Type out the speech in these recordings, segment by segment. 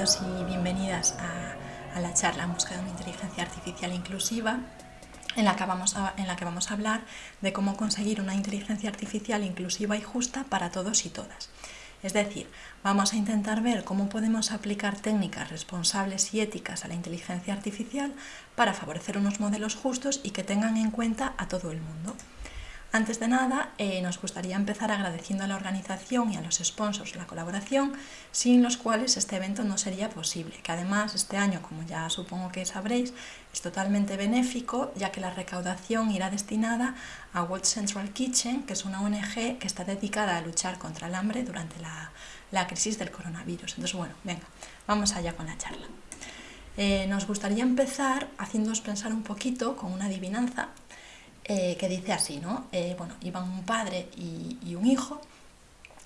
y bienvenidas a, la charla en busca de una inteligencia artificial inclusiva en la que vamos a hablar de cómo conseguir una inteligencia artificial inclusiva y justa para todos y todas. Es decir, vamos a intentar ver cómo podemos aplicar técnicas responsables y éticas a la inteligencia artificial para favorecer unos modelos justos y que tengan en cuenta a todo el mundo. Antes de nada, eh, nos gustaría empezar agradeciendo a la organización y a los sponsors la colaboración, sin los cuales este evento no sería posible, que además este año, como ya supongo que sabréis, es totalmente benéfico, ya que la recaudación irá destinada a World Central Kitchen, que es una ONG que está dedicada a luchar contra el hambre durante la, crisis del coronavirus. Entonces, bueno, venga, vamos allá con la charla. Eh, nos gustaría empezar haciéndoos pensar un poquito con una adivinanza eh, que dice así, ¿no? Eh, bueno, iban un padre y, un hijo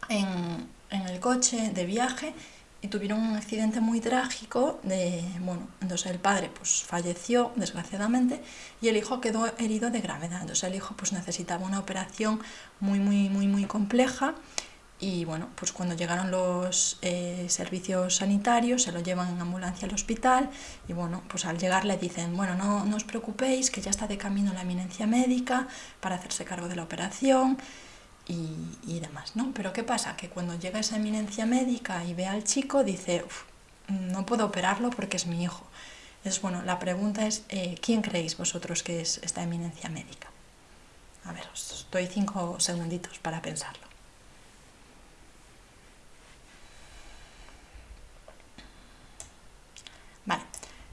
en, el coche de viaje y tuvieron un accidente muy trágico, de, bueno, entonces el padre pues falleció desgraciadamente y el hijo quedó herido de gravedad, entonces el hijo pues necesitaba una operación muy muy muy muy compleja y bueno, pues cuando llegaron los eh, servicios sanitarios se lo llevan en ambulancia al hospital y bueno, pues al llegar le dicen, bueno, no, no os preocupéis que ya está de camino la eminencia médica para hacerse cargo de la operación y, y demás, ¿no? Pero ¿qué pasa? Que cuando llega esa eminencia médica y ve al chico dice, no puedo operarlo porque es mi hijo. Entonces, bueno, la pregunta es, eh, ¿quién creéis vosotros que es esta eminencia médica? A ver, os doy cinco segunditos para pensarlo.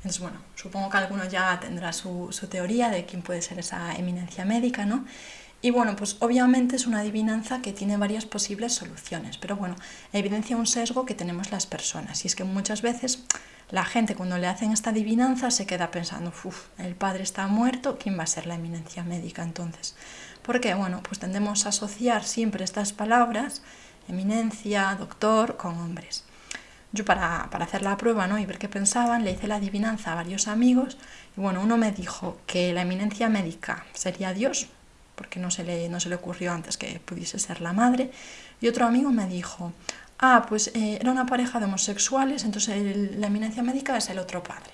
Entonces, bueno, supongo que alguno ya tendrá su, teoría de quién puede ser esa eminencia médica, ¿no? Y bueno, pues obviamente es una adivinanza que tiene varias posibles soluciones, pero bueno, evidencia un sesgo que tenemos las personas, y es que muchas veces la gente cuando le hacen esta adivinanza se queda pensando, uff, el padre está muerto, ¿quién va a ser la eminencia médica entonces? Porque, bueno, pues tendemos a asociar siempre estas palabras, eminencia, doctor, con hombres. Yo para, hacer la prueba ¿no? y ver qué pensaban, le hice la adivinanza a varios amigos y bueno, uno me dijo que la eminencia médica sería Dios, porque no se le, no se le ocurrió antes que pudiese ser la madre, y otro amigo me dijo, ah, pues eh, era una pareja de homosexuales, entonces la eminencia médica es el otro padre.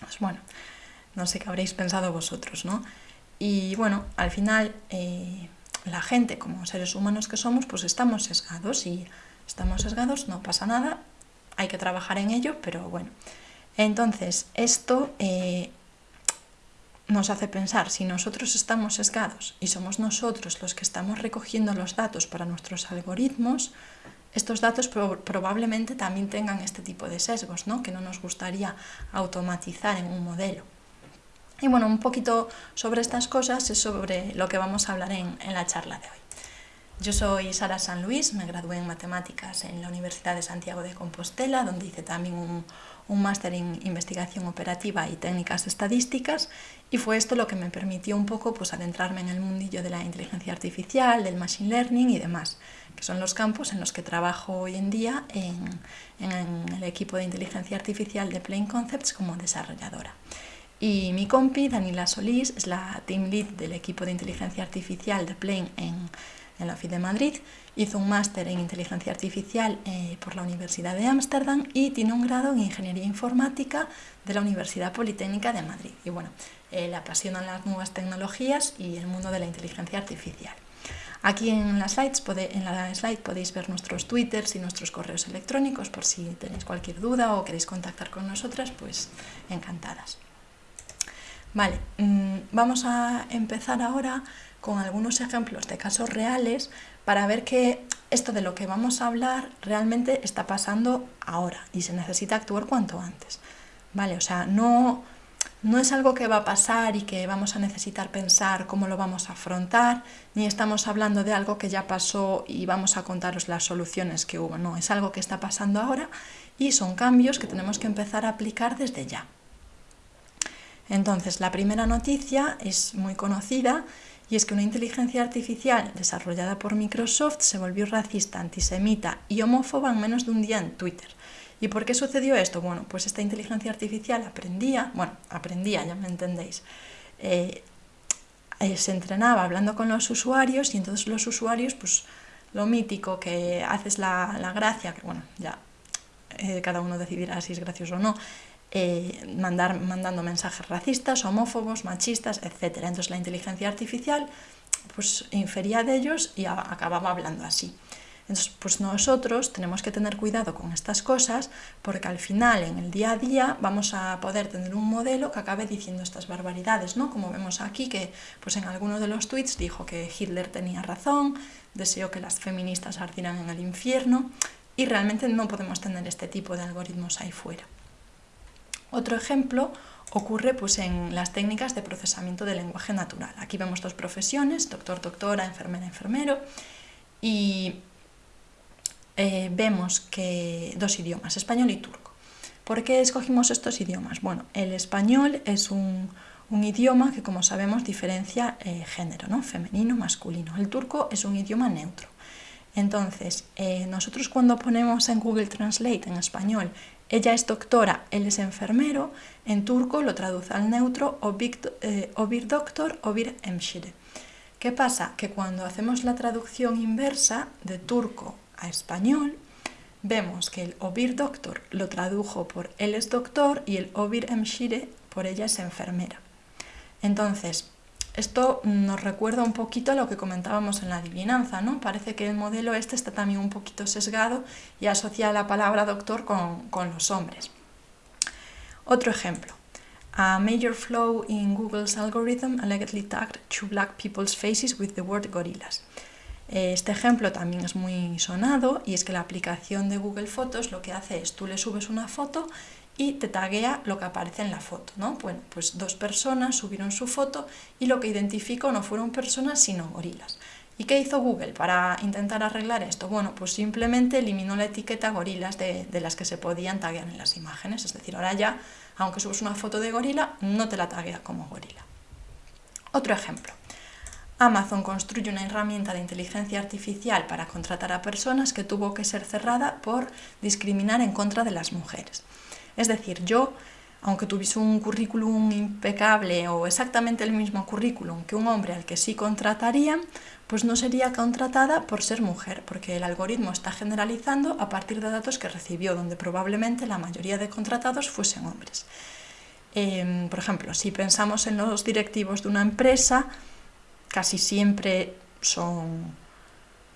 Pues bueno, no sé qué habréis pensado vosotros, ¿no? Y bueno, al final eh, la gente, como seres humanos que somos, pues estamos sesgados y estamos sesgados, no pasa nada, hay que trabajar en ello, pero bueno. Entonces, esto eh, nos hace pensar, si nosotros estamos sesgados y somos nosotros los que estamos recogiendo los datos para nuestros algoritmos, estos datos probablemente también tengan este tipo de sesgos, ¿no? que no nos gustaría automatizar en un modelo. Y bueno, un poquito sobre estas cosas es sobre lo que vamos a hablar en la charla de hoy. Yo soy Sara San Luis, me gradué en Matemáticas en la Universidad de Santiago de Compostela, donde hice también un, máster en Investigación Operativa y Técnicas Estadísticas, y fue esto lo que me permitió un poco pues, adentrarme en el mundillo de la inteligencia artificial, del machine learning y demás, que son los campos en los que trabajo hoy en día en, en el equipo de inteligencia artificial de Plain Concepts como desarrolladora. Y mi compi, Daniela Solís, es la team lead del equipo de inteligencia artificial de Plain en en la FID de Madrid, hizo un máster en inteligencia artificial eh, por la Universidad de Ámsterdam y tiene un grado en ingeniería informática de la Universidad Politécnica de Madrid. Y bueno, eh, le apasionan las nuevas tecnologías y el mundo de la inteligencia artificial. Aquí en la, en la slide podéis ver nuestros twitters y nuestros correos electrónicos por si tenéis cualquier duda o queréis contactar con nosotras, pues encantadas. Vale, mm, vamos a empezar ahora con algunos ejemplos de casos reales para ver que esto de lo que vamos a hablar realmente está pasando ahora y se necesita actuar cuanto antes. ¿Vale? O sea, no, no es algo que va a pasar y que vamos a necesitar pensar cómo lo vamos a afrontar, ni estamos hablando de algo que ya pasó y vamos a contaros las soluciones que hubo. No, es algo que está pasando ahora y son cambios que tenemos que empezar a aplicar desde ya. Entonces, la primera noticia es muy conocida y es que una inteligencia artificial desarrollada por Microsoft se volvió racista, antisemita y homófoba en menos de un día en Twitter. ¿Y por qué sucedió esto? Bueno, pues esta inteligencia artificial aprendía, bueno, aprendía, ya me entendéis, eh, eh, se entrenaba hablando con los usuarios y entonces los usuarios, pues lo mítico que haces la, la gracia, que bueno, ya eh, cada uno decidirá si es gracioso o no, eh, mandar, mandando mensajes racistas, homófobos, machistas, etc. Entonces la inteligencia artificial pues infería de ellos y acababa hablando así. Entonces, pues nosotros tenemos que tener cuidado con estas cosas porque al final, en el día a día, vamos a poder tener un modelo que acabe diciendo estas barbaridades, ¿no? Como vemos aquí, que pues en algunos de los tweets dijo que Hitler tenía razón, deseó que las feministas ardieran en el infierno y realmente no podemos tener este tipo de algoritmos ahí fuera. Otro ejemplo ocurre pues, en las técnicas de procesamiento del lenguaje natural. Aquí vemos dos profesiones, doctor, doctora, enfermera, enfermero, y eh, vemos que dos idiomas, español y turco. ¿Por qué escogimos estos idiomas? Bueno, el español es un, idioma que, como sabemos, diferencia eh, género, ¿no? femenino, masculino. El turco es un idioma neutro. Entonces, eh, nosotros cuando ponemos en Google Translate en español, ella es doctora, él es enfermero, en turco lo traduce al neutro, obir doctor, obir hemşire. ¿Qué pasa? Que cuando hacemos la traducción inversa de turco a español, vemos que el Obir Doctor lo tradujo por él es doctor y el Obir Emshire por ella es enfermera. Entonces, esto nos recuerda un poquito a lo que comentábamos en la adivinanza, ¿no? Parece que el modelo este está también un poquito sesgado y asocia la palabra doctor con, con los hombres. Otro ejemplo. A major flaw in Google's algorithm allegedly tagged two black people's faces with the word gorillas. Este ejemplo también es muy sonado y es que la aplicación de Google Fotos lo que hace es tú le subes una foto y te taguea lo que aparece en la foto. ¿no? Bueno, pues dos personas subieron su foto y lo que identificó no fueron personas sino gorilas. ¿Y qué hizo Google para intentar arreglar esto? Bueno, pues simplemente eliminó la etiqueta gorilas de, de, las que se podían taguear en las imágenes. Es decir, ahora ya, aunque subes una foto de gorila, no te la taguea como gorila. Otro ejemplo. Amazon construye una herramienta de inteligencia artificial para contratar a personas que tuvo que ser cerrada por discriminar en contra de las mujeres. Es decir, yo, aunque tuviese un currículum impecable o exactamente el mismo currículum que un hombre al que sí contratarían, pues no sería contratada por ser mujer, porque el algoritmo está generalizando a partir de datos que recibió, donde probablemente la mayoría de contratados fuesen hombres. Em, por ejemplo, si pensamos en los directivos de una empresa, casi siempre son,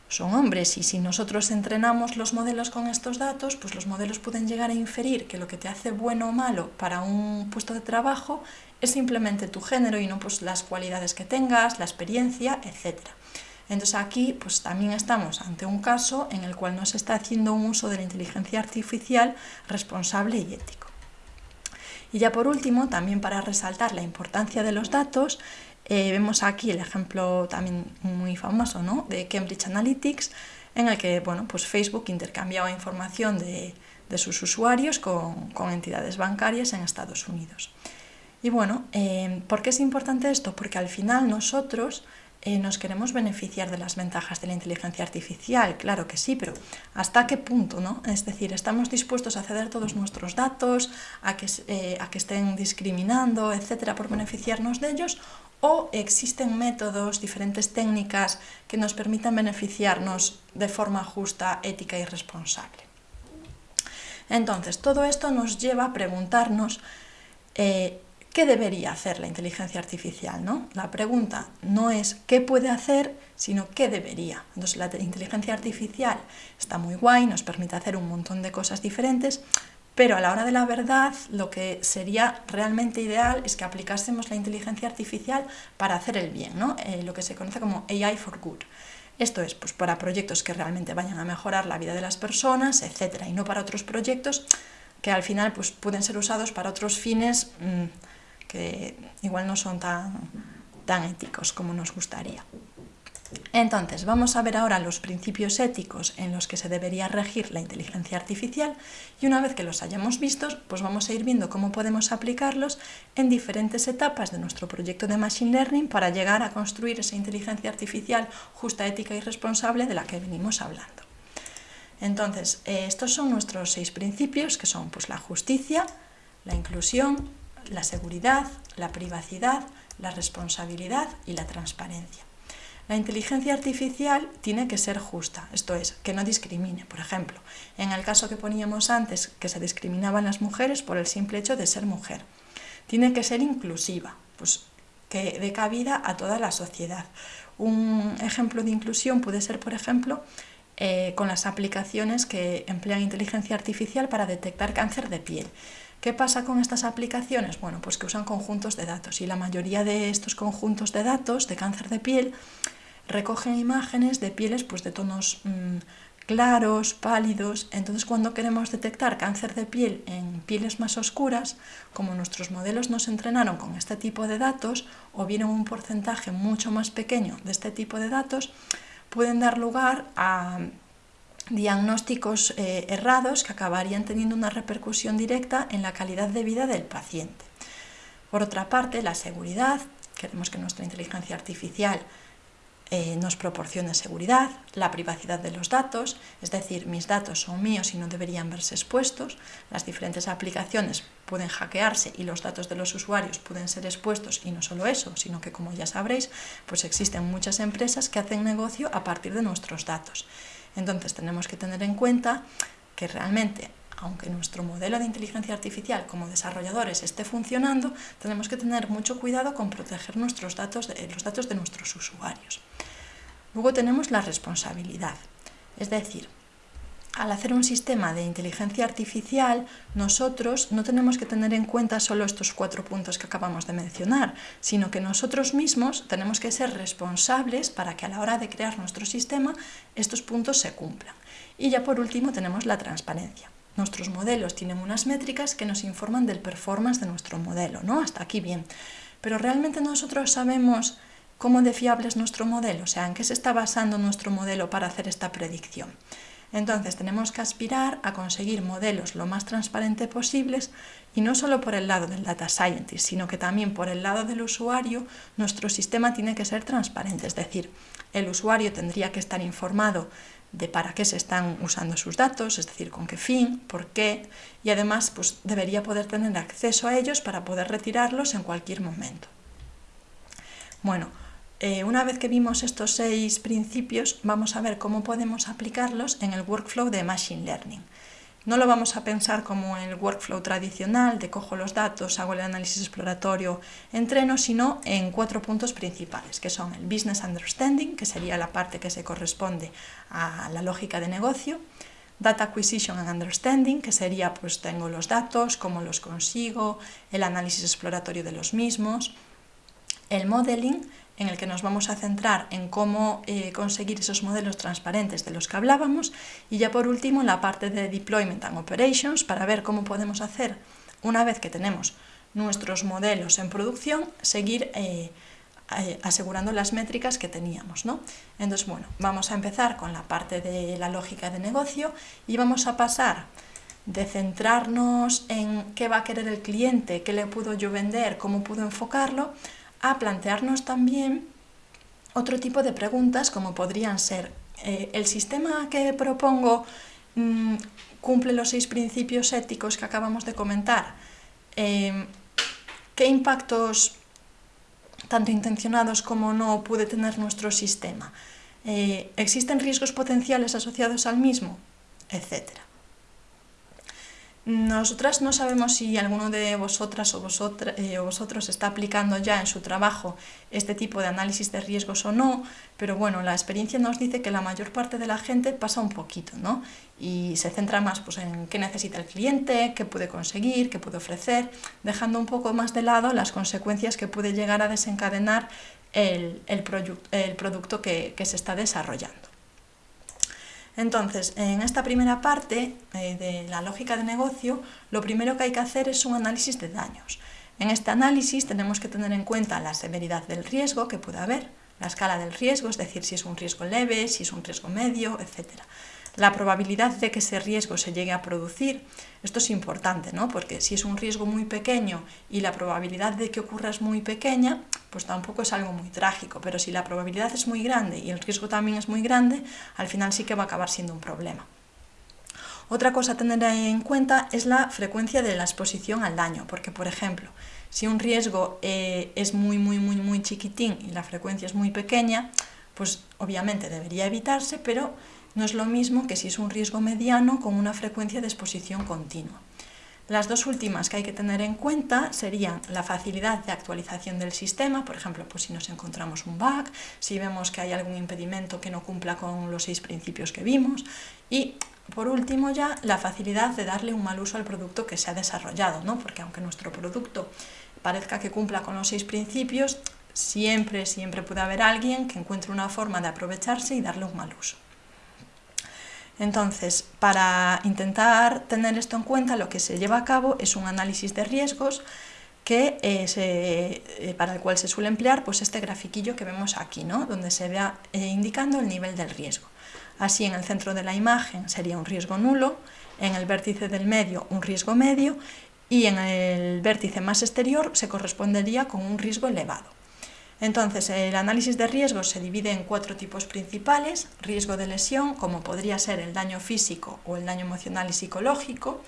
son hombres y si nosotros entrenamos los modelos con estos datos, pues los modelos pueden llegar a inferir que lo que te hace bueno o malo para un puesto de trabajo es simplemente tu género y no pues las cualidades que tengas, la experiencia, etc. Entonces aquí pues también estamos ante un caso en el cual no se está haciendo un uso de la inteligencia artificial responsable y ético. Y ya por último, también para resaltar la importancia de los datos, eh, vemos aquí el ejemplo también muy famoso ¿no? de Cambridge Analytics, en el que bueno, pues Facebook intercambiaba información de, de sus usuarios con, con, entidades bancarias en Estados Unidos. Y bueno, eh, ¿por qué es importante esto? Porque al final nosotros eh, nos queremos beneficiar de las ventajas de la inteligencia artificial, claro que sí, pero ¿hasta qué punto? No? Es decir, ¿estamos dispuestos a ceder todos nuestros datos, a que, a que estén discriminando, etcétera, por beneficiarnos de ellos? o existen métodos, diferentes técnicas que nos permitan beneficiarnos de forma justa, ética y responsable. Entonces, todo esto nos lleva a preguntarnos eh, qué debería hacer la inteligencia artificial. ¿no? La pregunta no es qué puede hacer, sino qué debería. Entonces, la inteligencia artificial está muy guay, nos permite hacer un montón de cosas diferentes, pero a la hora de la verdad, lo que sería realmente ideal es que aplicásemos la inteligencia artificial para hacer el bien, ¿no? Eh, lo que se conoce como AI for Good. Esto es pues, para proyectos que realmente vayan a mejorar la vida de las personas, etc. Y no para otros proyectos que al final pues, pueden ser usados para otros fines mmm, que igual no son tan, tan éticos como nos gustaría. Entonces, vamos a ver ahora los principios éticos en los que se debería regir la inteligencia artificial y una vez que los hayamos visto, pues vamos a ir viendo cómo podemos aplicarlos en diferentes etapas de nuestro proyecto de Machine Learning para llegar a construir esa inteligencia artificial justa, ética y responsable de la que venimos hablando. Entonces, eh, estos son nuestros seis principios, que son pues, la justicia, la inclusión, la seguridad, la privacidad, la responsabilidad y la transparencia. La inteligencia artificial tiene que ser justa, esto es, que no discrimine. Por ejemplo, en el caso que poníamos antes, que se discriminaban las mujeres por el simple hecho de ser mujer. Tiene que ser inclusiva, pues que dé cabida a toda la sociedad. Un ejemplo de inclusión puede ser, por ejemplo, eh, con las aplicaciones que emplean inteligencia artificial para detectar cáncer de piel. ¿Qué pasa con estas aplicaciones? Bueno, pues que usan conjuntos de datos y la mayoría de estos conjuntos de datos de cáncer de piel recogen imágenes de pieles pues, de tonos mm, claros, pálidos. Entonces cuando queremos detectar cáncer de piel en pieles más oscuras, como nuestros modelos nos entrenaron con este tipo de datos o vienen un porcentaje mucho más pequeño de este tipo de datos, pueden dar lugar a diagnósticos eh, errados que acabarían teniendo una repercusión directa en la calidad de vida del paciente. Por otra parte, la seguridad, queremos que nuestra inteligencia artificial eh, nos proporcione seguridad, la privacidad de los datos, es decir, mis datos son míos y no deberían verse expuestos, las diferentes aplicaciones pueden hackearse y los datos de los usuarios pueden ser expuestos y no solo eso, sino que como ya sabréis, pues existen muchas empresas que hacen negocio a partir de nuestros datos. Entonces tenemos que tener en cuenta que realmente aunque nuestro modelo de inteligencia artificial como desarrolladores esté funcionando, tenemos que tener mucho cuidado con proteger nuestros datos, los datos de nuestros usuarios. Luego tenemos la responsabilidad, es decir, al hacer un sistema de inteligencia artificial, nosotros no tenemos que tener en cuenta solo estos cuatro puntos que acabamos de mencionar, sino que nosotros mismos tenemos que ser responsables para que a la hora de crear nuestro sistema estos puntos se cumplan. Y ya por último tenemos la transparencia. Nuestros modelos tienen unas métricas que nos informan del performance de nuestro modelo, ¿no? Hasta aquí bien. Pero realmente nosotros sabemos cómo de fiable es nuestro modelo, o sea, en qué se está basando nuestro modelo para hacer esta predicción. Entonces tenemos que aspirar a conseguir modelos lo más transparentes posibles y no solo por el lado del data scientist, sino que también por el lado del usuario nuestro sistema tiene que ser transparente, es decir, el usuario tendría que estar informado de para qué se están usando sus datos, es decir, con qué fin, por qué, y además pues, debería poder tener acceso a ellos para poder retirarlos en cualquier momento. Bueno, eh, una vez que vimos estos seis principios, vamos a ver cómo podemos aplicarlos en el workflow de Machine Learning. No lo vamos a pensar como el workflow tradicional de cojo los datos, hago el análisis exploratorio, entreno, sino en cuatro puntos principales, que son el Business Understanding, que sería la parte que se corresponde a la lógica de negocio, Data Acquisition and Understanding, que sería pues tengo los datos, cómo los consigo, el análisis exploratorio de los mismos, el Modeling, en el que nos vamos a centrar en cómo eh, conseguir esos modelos transparentes de los que hablábamos y ya por último la parte de Deployment and Operations para ver cómo podemos hacer una vez que tenemos nuestros modelos en producción, seguir eh, eh, asegurando las métricas que teníamos. ¿no? Entonces, bueno, vamos a empezar con la parte de la lógica de negocio y vamos a pasar de centrarnos en qué va a querer el cliente, qué le puedo yo vender, cómo puedo enfocarlo, a plantearnos también otro tipo de preguntas como podrían ser, eh, ¿el sistema que propongo mm, cumple los seis principios éticos que acabamos de comentar? Eh, ¿Qué impactos, tanto intencionados como no, puede tener nuestro sistema? Eh, ¿Existen riesgos potenciales asociados al mismo? Etcétera. Nosotras no sabemos si alguno de vosotras o, eh, vosotros está aplicando ya en su trabajo este tipo de análisis de riesgos o no, pero bueno, la experiencia nos dice que la mayor parte de la gente pasa un poquito, ¿no? Y se centra más pues, en qué necesita el cliente, qué puede conseguir, qué puede ofrecer, dejando un poco más de lado las consecuencias que puede llegar a desencadenar el, producto que se está desarrollando. Entonces, en esta primera parte eh, de la lógica de negocio, lo primero que hay que hacer es un análisis de daños. En este análisis tenemos que tener en cuenta la severidad del riesgo que puede haber, la escala del riesgo, es decir, si es un riesgo leve, si es un riesgo medio, etc la probabilidad de que ese riesgo se llegue a producir. Esto es importante, ¿no? porque si es un riesgo muy pequeño y la probabilidad de que ocurra es muy pequeña, pues tampoco es algo muy trágico, pero si la probabilidad es muy grande y el riesgo también es muy grande, al final sí que va a acabar siendo un problema. Otra cosa a tener en cuenta es la frecuencia de la exposición al daño, porque por ejemplo, si un riesgo eh, es muy, muy, muy, muy chiquitín y la frecuencia es muy pequeña, pues obviamente debería evitarse, pero no es lo mismo que si es un riesgo mediano con una frecuencia de exposición continua. Las dos últimas que hay que tener en cuenta serían la facilidad de actualización del sistema, por ejemplo, pues si nos encontramos un bug, si vemos que hay algún impedimento que no cumpla con los seis principios que vimos y por último ya la facilidad de darle un mal uso al producto que se ha desarrollado, ¿no? porque aunque nuestro producto parezca que cumpla con los seis principios, siempre, siempre puede haber alguien que encuentre una forma de aprovecharse y darle un mal uso. Entonces, para intentar tener esto en cuenta, lo que se lleva a cabo es un análisis de riesgos que, eh, eh, para el cual se suele emplear pues, este grafiquillo que vemos aquí, ¿no? donde se vea eh, indicando el nivel del riesgo. Así, en el centro de la imagen sería un riesgo nulo, en el vértice del medio un riesgo medio y en el vértice más exterior se correspondería con un riesgo elevado. Entonces, el análisis de riesgos se divide en cuatro tipos principales. Riesgo de lesión, como podría ser el daño físico o el daño emocional y psicológico.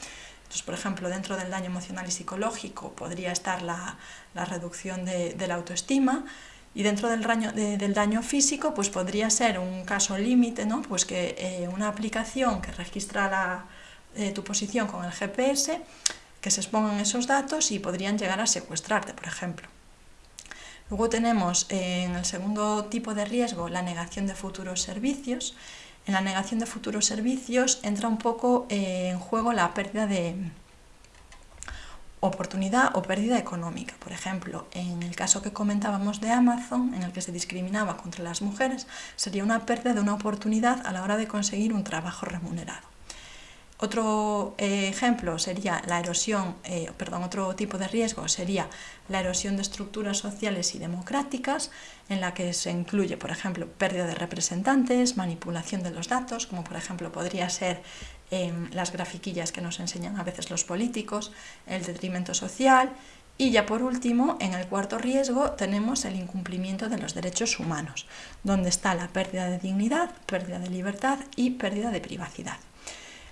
Entonces, por ejemplo, dentro del daño emocional y psicológico podría estar la, reducción de, la autoestima, y dentro del daño, físico, pues podría ser un caso límite, ¿no? Pues que eh, una aplicación que registra eh, tu posición con el GPS, que se expongan esos datos y podrían llegar a secuestrarte, por ejemplo. Luego tenemos en el segundo tipo de riesgo la negación de futuros servicios. En la negación de futuros servicios entra un poco eh, en juego la pérdida de oportunidad o pérdida económica. Por ejemplo, en el caso que comentábamos de Amazon, en el que se discriminaba contra las mujeres, sería una pérdida de una oportunidad a la hora de conseguir un trabajo remunerado. Otro eh, ejemplo sería la erosión, eh, perdón, otro tipo de riesgo sería la erosión de estructuras sociales y democráticas, en la que se incluye, por ejemplo, pérdida de representantes, manipulación de los datos, como por ejemplo podría ser em, las grafiquillas que nos enseñan a veces los políticos, el detrimento social, y ya por último, en el cuarto riesgo tenemos el incumplimiento de los derechos humanos, donde está la pérdida de dignidad, pérdida de libertad y pérdida de privacidad.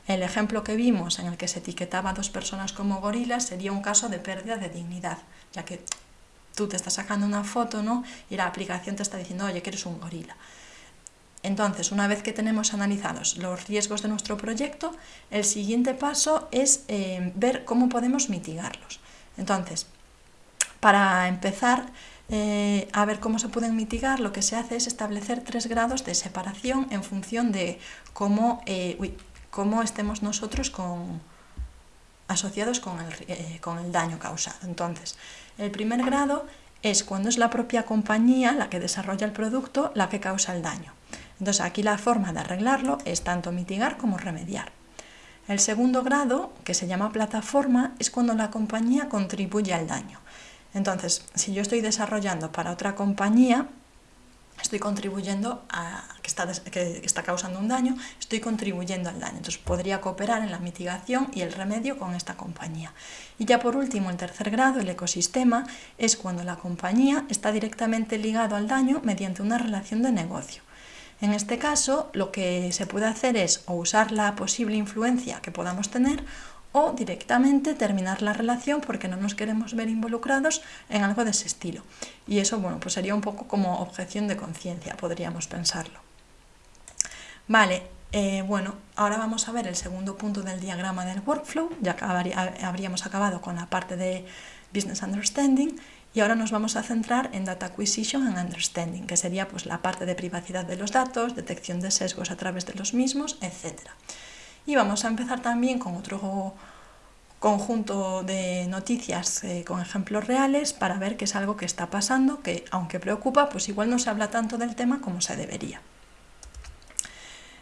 El ejemplo que vimos en el que se etiquetaba a dos personas como gorilas sería un caso de pérdida de dignidad, ya que tú te estás sacando una foto ¿no? y la aplicación te está diciendo, oye, que eres un gorila. Entonces, una vez que tenemos analizados los riesgos de nuestro proyecto, el siguiente paso es eh, ver cómo podemos mitigarlos. Entonces, para empezar eh, a ver cómo se pueden mitigar, lo que se hace es establecer tres grados de separación en función de cómo... Eh, cómo estemos nosotros con, asociados con el, eh, con el daño causado. Entonces, el primer grado es cuando es la propia compañía la que desarrolla el producto la que causa el daño. Entonces aquí la forma de arreglarlo es tanto mitigar como remediar. El segundo grado, que se llama plataforma, es cuando la compañía contribuye al daño. Entonces, si yo estoy desarrollando para otra compañía, estoy contribuyendo a que está, que está causando un daño, estoy contribuyendo al daño. Entonces podría cooperar en la mitigación y el remedio con esta compañía. Y ya por último, el tercer grado, el ecosistema, es cuando la compañía está directamente ligado al daño mediante una relación de negocio. En este caso, lo que se puede hacer es o usar la posible influencia que podamos tener o directamente terminar la relación porque no nos queremos ver involucrados en algo de ese estilo. Y eso, bueno, pues sería un poco como objeción de conciencia, podríamos pensarlo. Vale, eh, bueno, ahora vamos a ver el segundo punto del diagrama del workflow, ya habríamos acabado con la parte de Business Understanding y ahora nos vamos a centrar en Data Acquisition and Understanding, que sería pues, la parte de privacidad de los datos, detección de sesgos a través de los mismos, etcétera. Y vamos a empezar también con otro conjunto de noticias eh, con ejemplos reales para ver qué es algo que está pasando, que aunque preocupa, pues igual no se habla tanto del tema como se debería.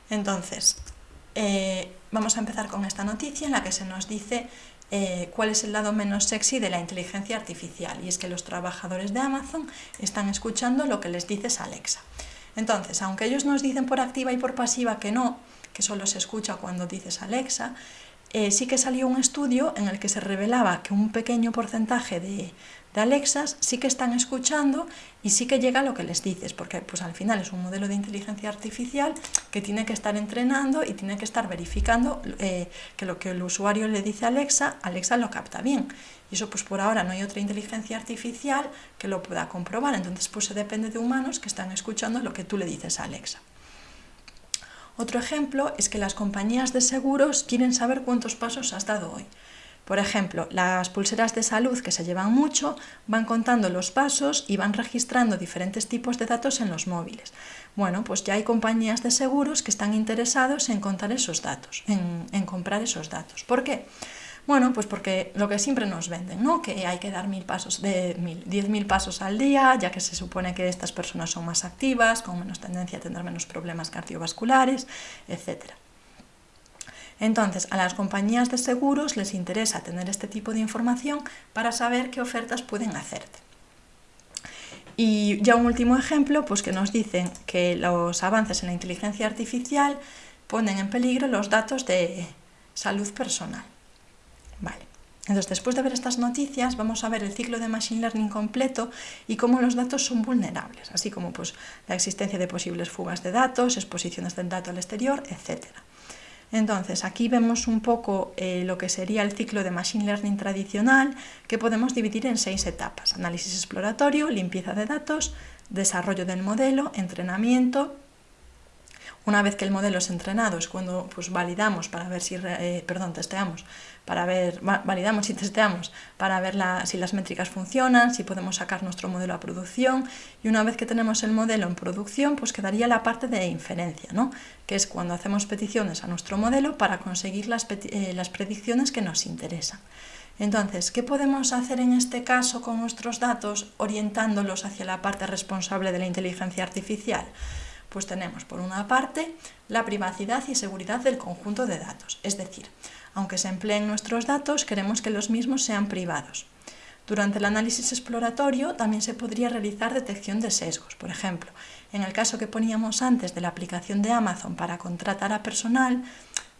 Entonces, eh, vamos a empezar con esta noticia en la que se nos dice eh, cuál es el lado menos sexy de la inteligencia artificial y es que los trabajadores de Amazon están escuchando lo que les dices Alexa. Entonces, aunque ellos nos dicen por activa y por pasiva que no, que solo se escucha cuando dices Alexa, eh, sí que salió un estudio en el que se revelaba que un pequeño porcentaje de, de Alexas sí que están escuchando y sí que llega lo que les dices, porque pues al final es un modelo de inteligencia artificial que tiene que estar entrenando y tiene que estar verificando eh, que lo que el usuario le dice a Alexa, Alexa lo capta bien. Y eso pues por ahora no hay otra inteligencia artificial que lo pueda comprobar, entonces pues se depende de humanos que están escuchando lo que tú le dices a Alexa. Otro ejemplo es que las compañías de seguros quieren saber cuántos pasos has dado hoy. Por ejemplo, las pulseras de salud que se llevan mucho van contando los pasos y van registrando diferentes tipos de datos en los móviles. Bueno, pues ya hay compañías de seguros que están interesados en contar esos datos, en, comprar esos datos. ¿Por qué? Bueno, pues porque lo que siempre nos venden, ¿no? Que hay que dar mil pasos, de mil, 10.000 pasos al día, ya que se supone que estas personas son más activas, con menos tendencia a tener menos problemas cardiovasculares, etcétera. Entonces, a las compañías de seguros les interesa tener este tipo de información para saber qué ofertas pueden hacerte. Y ya un último ejemplo, pues que nos dicen que los avances en la inteligencia artificial ponen en peligro los datos de salud personal. Vale. Entonces, después de ver estas noticias, vamos a ver el ciclo de Machine Learning completo y cómo los datos son vulnerables, así como pues, la existencia de posibles fugas de datos, exposiciones del dato al exterior, etcétera. Entonces, aquí vemos un poco eh, lo que sería el ciclo de Machine Learning tradicional, que podemos dividir en seis etapas. Análisis exploratorio, limpieza de datos, desarrollo del modelo, entrenamiento, una vez que el modelo es entrenado es cuando pues, validamos para ver si, eh, perdón, testeamos, para ver, validamos y testeamos para ver si las métricas funcionan, si podemos sacar nuestro modelo a producción y una vez que tenemos el modelo en producción pues quedaría la parte de inferencia, ¿no? que es cuando hacemos peticiones a nuestro modelo para conseguir las, eh, las predicciones que nos interesan. Entonces, ¿qué podemos hacer en este caso con nuestros datos orientándolos hacia la parte responsable de la inteligencia artificial? Pues tenemos por una parte la privacidad y seguridad del conjunto de datos, es decir, aunque se empleen nuestros datos, queremos que los mismos sean privados. Durante el análisis exploratorio también se podría realizar detección de sesgos. Por ejemplo, en el caso que poníamos antes de la aplicación de Amazon para contratar a personal,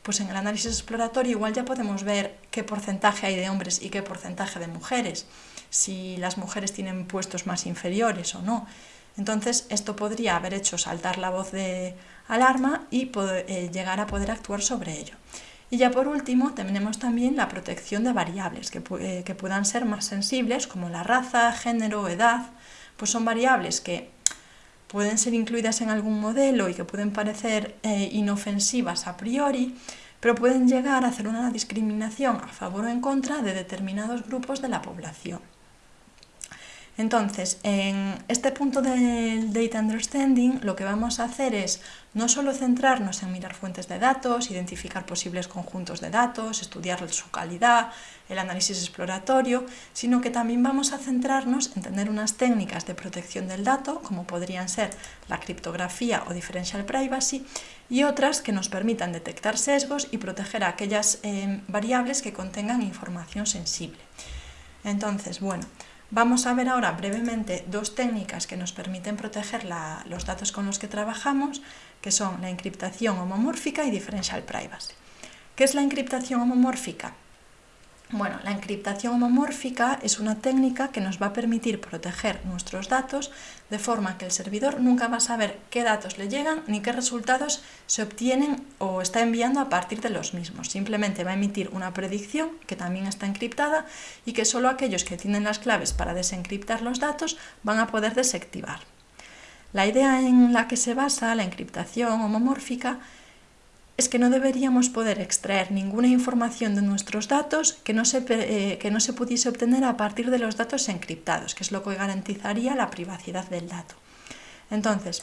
pues en el análisis exploratorio igual ya podemos ver qué porcentaje hay de hombres y qué porcentaje de mujeres, si las mujeres tienen puestos más inferiores o no. Entonces, esto podría haber hecho saltar la voz de alarma y eh, llegar a poder actuar sobre ello. Y ya por último, tenemos también la protección de variables que, eh, que puedan ser más sensibles, como la raza, género, edad, pues son variables que pueden ser incluidas en algún modelo y que pueden parecer eh, inofensivas a priori, pero pueden llegar a hacer una discriminación a favor o en contra de determinados grupos de la población. Entonces, en este punto del Data Understanding, lo que vamos a hacer es no solo centrarnos en mirar fuentes de datos, identificar posibles conjuntos de datos, estudiar su calidad, el análisis exploratorio, sino que también vamos a centrarnos en tener unas técnicas de protección del dato, como podrían ser la criptografía o differential privacy, y otras que nos permitan detectar sesgos y proteger aquellas eh, variables que contengan información sensible. Entonces, bueno, Vamos a ver ahora brevemente dos técnicas que nos permiten proteger los datos con los que trabajamos, que son la encriptación homomórfica y differential privacy. ¿Qué es la encriptación homomórfica? Bueno, la encriptación homomórfica es una técnica que nos va a permitir proteger nuestros datos de forma que el servidor nunca va a saber qué datos le llegan ni qué resultados se obtienen o está enviando a partir de los mismos. Simplemente va a emitir una predicción que también está encriptada y que solo aquellos que tienen las claves para desencriptar los datos van a poder desactivar. La idea en la que se basa la encriptación homomórfica es que no deberíamos poder extraer ninguna información de nuestros datos que no, se, eh, que no se pudiese obtener a partir de los datos encriptados, que es lo que garantizaría la privacidad del dato. Entonces,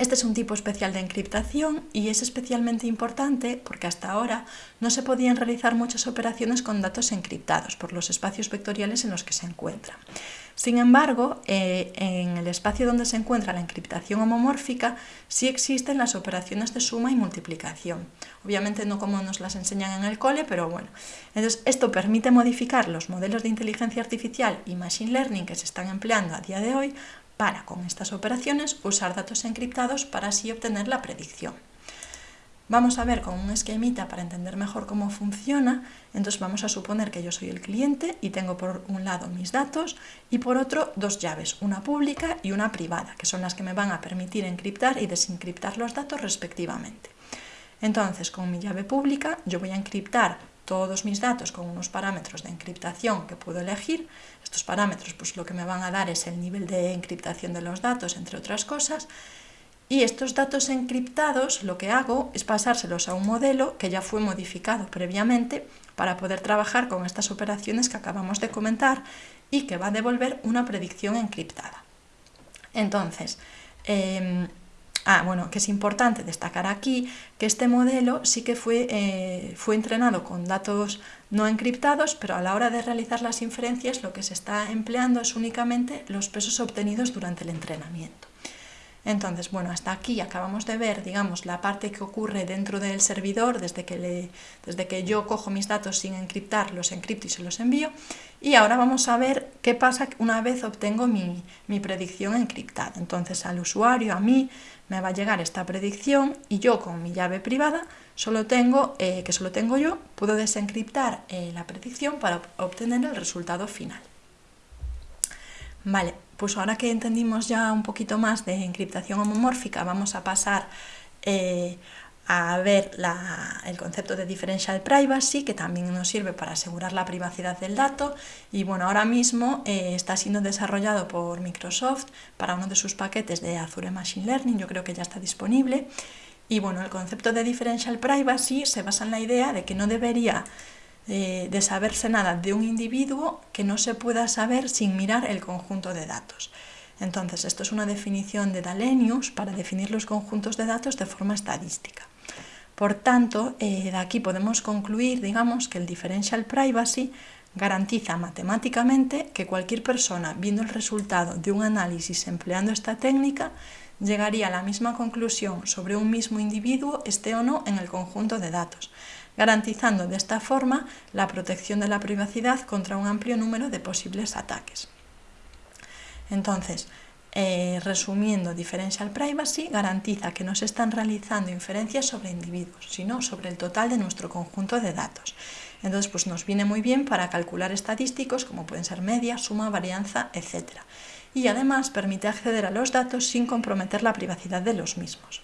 este es un tipo especial de encriptación y es especialmente importante porque hasta ahora no se podían realizar muchas operaciones con datos encriptados por los espacios vectoriales en los que se encuentran. Sin embargo, eh, en el espacio donde se encuentra la encriptación homomórfica sí existen las operaciones de suma y multiplicación. Obviamente no como nos las enseñan en el cole, pero bueno. Entonces, esto permite modificar los modelos de inteligencia artificial y machine learning que se están empleando a día de hoy para, con estas operaciones, usar datos encriptados para así obtener la predicción. Vamos a ver con un esquemita para entender mejor cómo funciona, entonces vamos a suponer que yo soy el cliente y tengo por un lado mis datos y por otro dos llaves, una pública y una privada, que son las que me van a permitir encriptar y desencriptar los datos respectivamente. Entonces, con mi llave pública yo voy a encriptar todos mis datos con unos parámetros de encriptación que puedo elegir. Estos parámetros pues lo que me van a dar es el nivel de encriptación de los datos, entre otras cosas. Y estos datos encriptados lo que hago es pasárselos a un modelo que ya fue modificado previamente para poder trabajar con estas operaciones que acabamos de comentar y que va a devolver una predicción encriptada. Entonces, em, Ah, bueno, que es importante destacar aquí que este modelo sí que fue, eh, fue entrenado con datos no encriptados, pero a la hora de realizar las inferencias lo que se está empleando es únicamente los pesos obtenidos durante el entrenamiento. Entonces, bueno, hasta aquí acabamos de ver, digamos, la parte que ocurre dentro del servidor desde que, le, desde que yo cojo mis datos sin encriptar, los encripto y se los envío. Y ahora vamos a ver qué pasa una vez obtengo mi, mi predicción encriptada. Entonces, al usuario, a mí, me va a llegar esta predicción y yo con mi llave privada, solo tengo, eh, que solo tengo yo, puedo desencriptar eh, la predicción para obtener el resultado final. Vale, pues ahora que entendimos ya un poquito más de encriptación homomórfica, vamos a pasar eh, a ver el concepto de differential privacy, que también nos sirve para asegurar la privacidad del dato. Y bueno, ahora mismo eh, está siendo desarrollado por Microsoft para uno de sus paquetes de Azure Machine Learning, yo creo que ya está disponible. Y bueno, el concepto de differential privacy se basa en la idea de que no debería de saberse nada de un individuo que no se pueda saber sin mirar el conjunto de datos. Entonces, esto es una definición de Dalenius para definir los conjuntos de datos de forma estadística. Por tanto, eh, de aquí podemos concluir, digamos, que el differential privacy garantiza matemáticamente que cualquier persona, viendo el resultado de un análisis empleando esta técnica, llegaría a la misma conclusión sobre un mismo individuo, esté o no en el conjunto de datos, garantizando de esta forma la protección de la privacidad contra un amplio número de posibles ataques. Entonces, eh, resumiendo, Differential Privacy garantiza que no se están realizando inferencias sobre individuos, sino sobre el total de nuestro conjunto de datos. Entonces, pues nos viene muy bien para calcular estadísticos como pueden ser media, suma, varianza, etc. Y además permite acceder a los datos sin comprometer la privacidad de los mismos.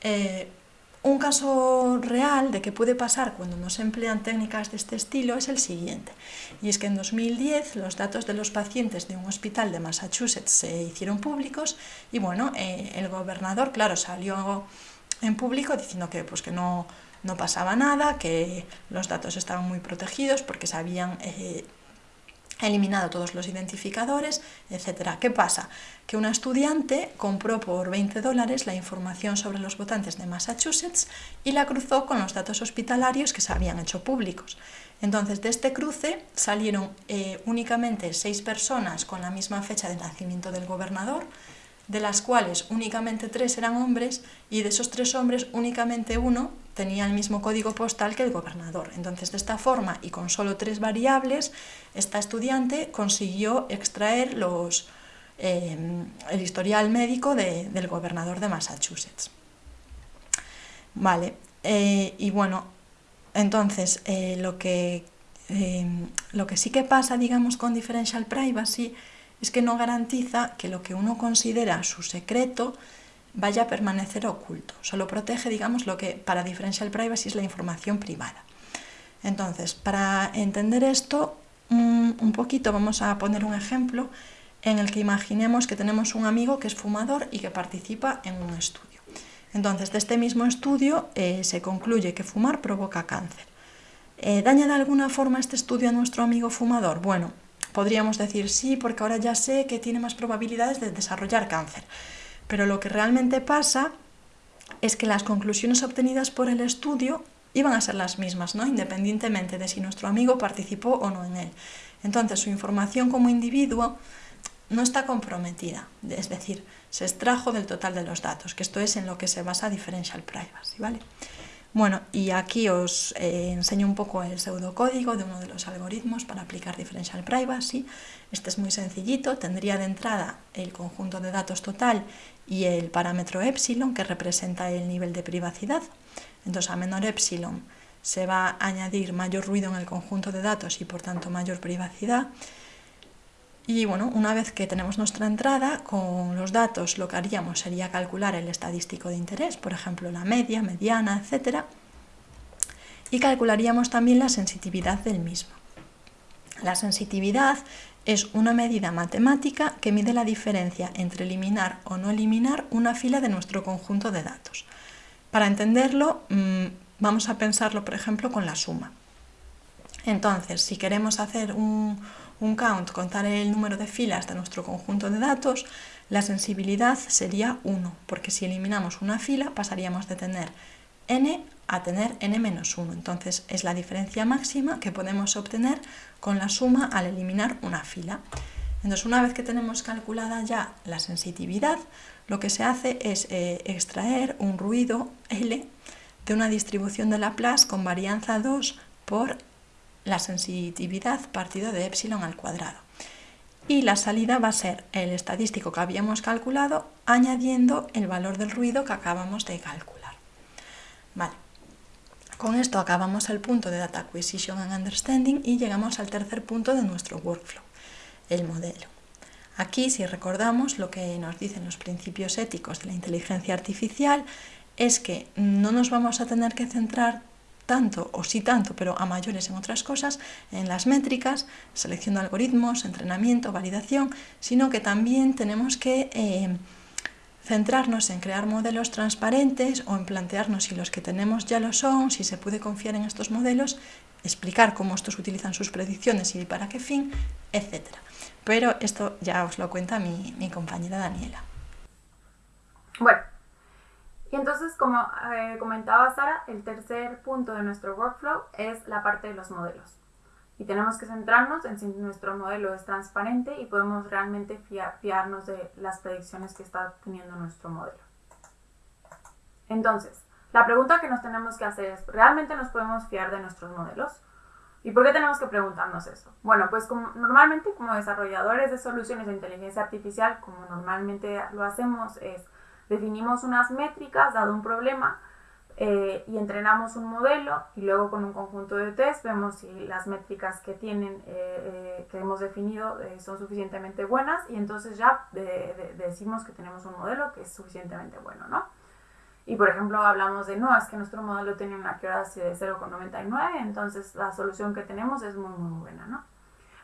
Eh, un caso real de qué puede pasar cuando no se emplean técnicas de este estilo es el siguiente, y es que en 2010 los datos de los pacientes de un hospital de Massachusetts se hicieron públicos y bueno, eh, el gobernador, claro, salió en público diciendo que, pues, que no, no pasaba nada, que los datos estaban muy protegidos porque se habían eh, eliminado todos los identificadores, etc. ¿Qué pasa? Que una estudiante compró por 20 dólares la información sobre los votantes de Massachusetts y la cruzó con los datos hospitalarios que se habían hecho públicos. Entonces, de este cruce salieron eh, únicamente seis personas con la misma fecha de nacimiento del gobernador, de las cuales únicamente tres eran hombres y de esos tres hombres únicamente uno tenía el mismo código postal que el gobernador. Entonces, de esta forma y con solo tres variables, esta estudiante consiguió extraer los, eh, el historial médico del gobernador de Massachusetts. Vale, eh, y bueno, entonces eh, lo, que, lo que sí que pasa, digamos, con differential privacy es que no garantiza que lo que uno considera su secreto vaya a permanecer oculto. Solo protege, digamos, lo que para differential privacy es la información privada. Entonces, para entender esto un poquito, vamos a poner un ejemplo en el que imaginemos que tenemos un amigo que es fumador y que participa en un estudio. Entonces, de este mismo estudio eh, se concluye que fumar provoca cáncer. Eh, ¿Daña de alguna forma este estudio a nuestro amigo fumador? Bueno, Podríamos decir sí, porque ahora ya sé que tiene más probabilidades de desarrollar cáncer. Pero lo que realmente pasa es que las conclusiones obtenidas por el estudio iban a ser las mismas, ¿no? independientemente de si nuestro amigo participó o no en él. Entonces su información como individuo no está comprometida, es decir, se extrajo del total de los datos, que esto es en lo que se basa differential privacy. ¿vale? Bueno, y aquí os eh, enseño un poco el pseudocódigo de uno de los algoritmos para aplicar differential privacy. Este es muy sencillito, tendría de entrada el conjunto de datos total y el parámetro epsilon que representa el nivel de privacidad. Entonces a menor epsilon se va a añadir mayor ruido en el conjunto de datos y por tanto mayor privacidad. Y bueno, una vez que tenemos nuestra entrada, con los datos lo que haríamos sería calcular el estadístico de interés, por ejemplo la media, mediana, etc. Y calcularíamos también la sensitividad del mismo. La sensitividad es una medida matemática que mide la diferencia entre eliminar o no eliminar una fila de nuestro conjunto de datos. Para entenderlo, mm, vamos a pensarlo, por ejemplo, con la suma. Entonces, si queremos hacer un, un count, contar el número de filas de nuestro conjunto de datos, la sensibilidad sería 1, porque si eliminamos una fila pasaríamos de tener n a tener n menos 1. Entonces es la diferencia máxima que podemos obtener con la suma al eliminar una fila. Entonces una vez que tenemos calculada ya la sensitividad, lo que se hace es eh, extraer un ruido L de una distribución de Laplace con varianza 2 por la sensitividad partido de epsilon al cuadrado. Y la salida va a ser el estadístico que habíamos calculado añadiendo el valor del ruido que acabamos de calcular. Vale. Con esto acabamos el punto de Data Acquisition and Understanding y llegamos al tercer punto de nuestro workflow, el modelo. Aquí, si recordamos lo que nos dicen los principios éticos de la inteligencia artificial, es que no nos vamos a tener que centrar tanto o sí tanto, pero a mayores en otras cosas, en las métricas, selección de algoritmos, entrenamiento, validación, sino que también tenemos que eh, centrarnos en crear modelos transparentes o en plantearnos si los que tenemos ya lo son, si se puede confiar en estos modelos, explicar cómo estos utilizan sus predicciones y para qué fin, etc. Pero esto ya os lo cuenta mi, mi compañera Daniela. Bueno, y entonces, como eh, comentaba Sara, el tercer punto de nuestro workflow es la parte de los modelos. Y tenemos que centrarnos en si nuestro modelo es transparente y podemos realmente fiarnos de las predicciones que está teniendo nuestro modelo. Entonces, la pregunta que nos tenemos que hacer es, ¿realmente nos podemos fiar de nuestros modelos? ¿Y por qué tenemos que preguntarnos eso? Bueno, pues como, normalmente como desarrolladores de soluciones de inteligencia artificial, como normalmente lo hacemos, es Definimos unas métricas dado un problema eh, y entrenamos un modelo y luego con un conjunto de test vemos si las métricas que tienen eh, eh, que hemos definido son suficientemente buenas y entonces ya decimos que tenemos un modelo que es suficientemente bueno, ¿no? Y por ejemplo hablamos de no, es que nuestro modelo tiene una accuracy de 0,99, entonces la solución que tenemos es muy muy buena, ¿no?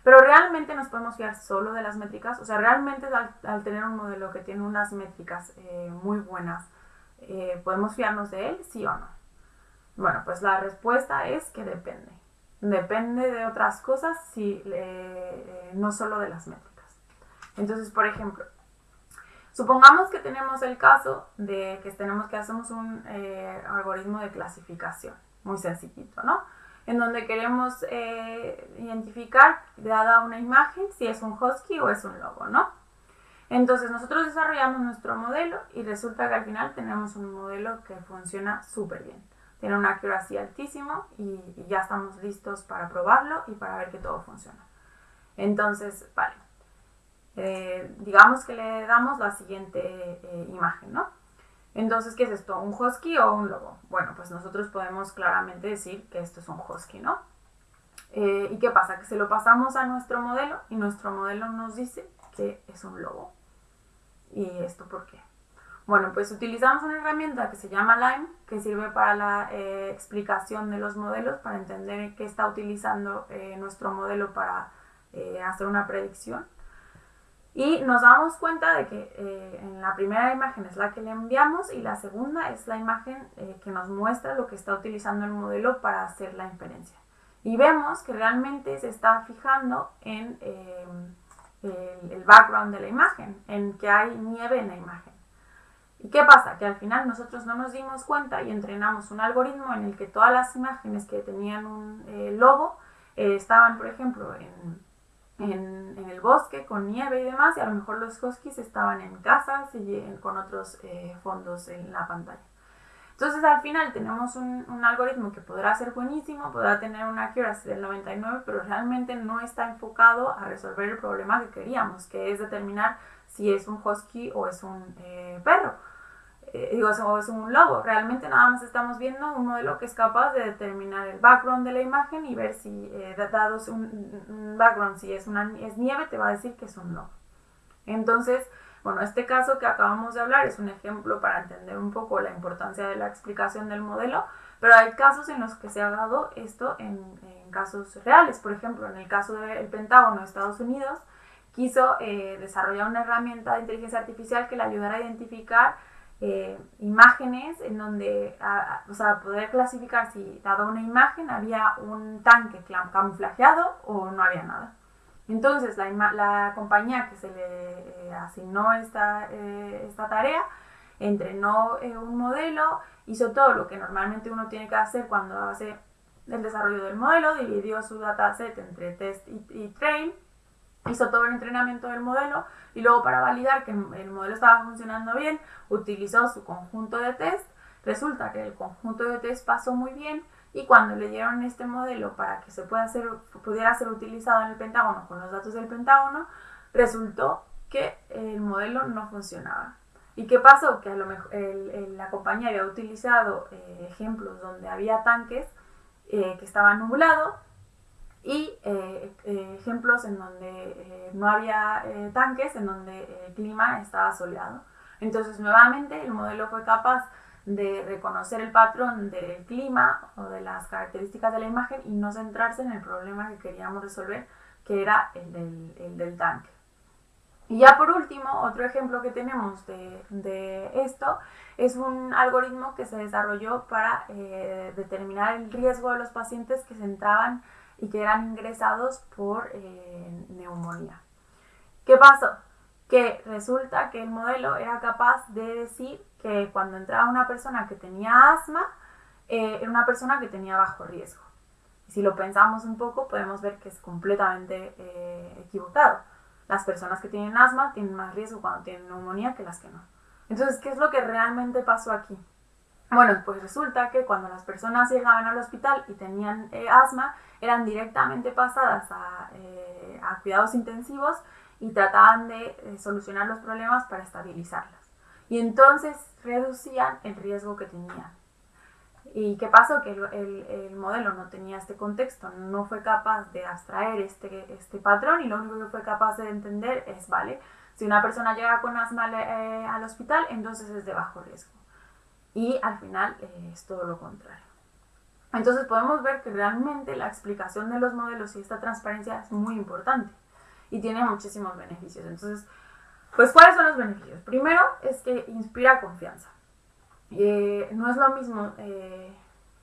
Pero realmente nos podemos fiar solo de las métricas, o sea, realmente al, tener un modelo que tiene unas métricas eh, muy buenas, eh, ¿podemos fiarnos de él, sí o no? Bueno, pues la respuesta es que depende. Depende de otras cosas, sí, eh, no solo de las métricas. Entonces, por ejemplo, supongamos que tenemos el caso de que tenemos que hacemos un algoritmo de clasificación, muy sencillito, ¿no? En donde queremos eh, identificar, dada una imagen, si es un husky o es un lobo, ¿no? Entonces nosotros desarrollamos nuestro modelo y resulta que al final tenemos un modelo que funciona súper bien. Tiene una accuracy altísima y, ya estamos listos para probarlo y para ver que todo funciona. Entonces, vale. Eh, digamos que le damos la siguiente eh, imagen, ¿no? Entonces, ¿qué es esto? ¿Un husky o un lobo? Bueno, pues nosotros podemos claramente decir que esto es un husky, ¿no? Eh, ¿Y qué pasa? Que se lo pasamos a nuestro modelo y nuestro modelo nos dice que es un lobo. ¿Y esto por qué? Bueno, pues utilizamos una herramienta que se llama Lime, que sirve para la eh, explicación de los modelos, para entender qué está utilizando eh, nuestro modelo para hacer una predicción. Y nos damos cuenta de que eh, en la primera imagen es la que le enviamos y la segunda es la imagen eh, que nos muestra lo que está utilizando el modelo para hacer la inferencia. Y vemos que realmente se está fijando en eh, el, background de la imagen, en que hay nieve en la imagen. ¿Y qué pasa? Que al final nosotros no nos dimos cuenta y entrenamos un algoritmo en el que todas las imágenes que tenían un lobo estaban, por ejemplo, en en, el bosque con nieve y demás, y a lo mejor los huskies estaban en casas y con otros eh, fondos en la pantalla. Entonces al final tenemos un, un, algoritmo que podrá ser buenísimo, podrá tener una accuracy del 99, pero realmente no está enfocado a resolver el problema que queríamos, que es determinar si es un husky o es un eh, perro. Digo, es un lobo. Realmente nada más estamos viendo un modelo que es capaz de determinar el background de la imagen y ver si, eh, dados un, un, background, si es, una, es nieve, te va a decir que es un lobo. Entonces, bueno, este caso que acabamos de hablar es un ejemplo para entender un poco la importancia de la explicación del modelo, pero hay casos en los que se ha dado esto en, en casos reales. Por ejemplo, en el caso del Pentágono de Estados Unidos, quiso eh, desarrollar una herramienta de inteligencia artificial que le ayudara a identificar eh, imágenes en donde, a, o sea, poder clasificar si dado una imagen había un tanque camuflajeado o no había nada. Entonces, la, compañía que se le eh, asignó esta, eh, esta, tarea entrenó un modelo, hizo todo lo que normalmente uno tiene que hacer cuando hace el desarrollo del modelo, dividió su dataset entre test y train, hizo todo el entrenamiento del modelo y luego para validar que el modelo estaba funcionando bien, utilizó su conjunto de test. Resulta que el conjunto de test pasó muy bien y cuando le dieron este modelo para que se pueda hacer, pudiera ser utilizado en el Pentágono con los datos del Pentágono, resultó que el modelo no funcionaba. ¿Y qué pasó? Que a lo mejor la compañía había utilizado eh, ejemplos donde había tanques eh, que estaban nublados y eh, eh, ejemplos en donde eh, no había tanques, en donde el clima estaba soleado. Entonces, nuevamente, el modelo fue capaz de reconocer el patrón del clima o de las características de la imagen y no centrarse en el problema que queríamos resolver, que era el del, el del tanque. Y ya por último, otro ejemplo que tenemos de, de esto es un algoritmo que se desarrolló para determinar el riesgo de los pacientes que se entraban y que eran ingresados por eh, neumonía. ¿Qué pasó? Que resulta que el modelo era capaz de decir que cuando entraba una persona que tenía asma, eh, era una persona que tenía bajo riesgo. Y si lo pensamos un poco, podemos ver que es completamente eh, equivocado. Las personas que tienen asma tienen más riesgo cuando tienen neumonía que las que no. Entonces, ¿qué es lo que realmente pasó aquí? Bueno, pues resulta que cuando las personas llegaban al hospital y tenían eh, asma, eran directamente pasadas a, eh, a, cuidados intensivos y trataban de eh, solucionar los problemas para estabilizarlas. Y entonces reducían el riesgo que tenían. ¿Y qué pasó? Que el, el, el, modelo no tenía este contexto, no fue capaz de abstraer este, este patrón y lo único que fue capaz de entender es, vale, si una persona llega con asma eh, al hospital, entonces es de bajo riesgo. Y al final eh, es todo lo contrario. Entonces podemos ver que realmente la explicación de los modelos y esta transparencia es muy importante y tiene muchísimos beneficios. Entonces, pues, ¿cuáles son los beneficios? Primero es que inspira confianza. Eh, no es lo mismo eh,